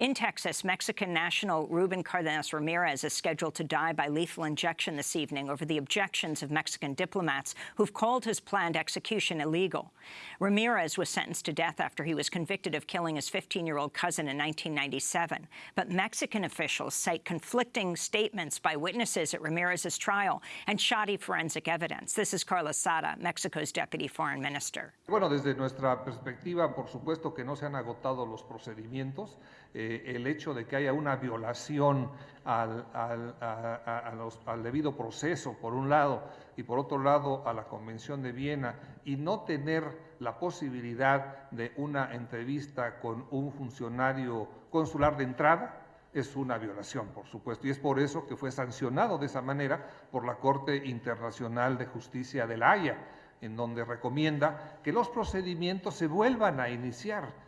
In Texas, Mexican national Ruben Cardenas Ramirez is scheduled to die by lethal injection this evening over the objections of Mexican diplomats who've called his planned execution illegal. Ramirez was sentenced to death after he was convicted of killing his 15-year-old cousin in 1997. But Mexican officials cite conflicting statements by witnesses at Ramirez's trial and shoddy forensic evidence. This is Carlos Sada, Mexico's deputy foreign minister. Bueno, desde nuestra perspectiva, por supuesto que no se han agotado los procedimientos. Eh, Eh, el hecho de que haya una violación al, al, debido proceso, por un lado, y por otro lado a la Convención de Viena, y no tener la posibilidad de una entrevista con un funcionario consular de entrada, es una violación, por supuesto, y es por eso que fue sancionado de esa manera por la Corte Internacional de Justicia de la Haya, en donde recomienda que los procedimientos se vuelvan a iniciar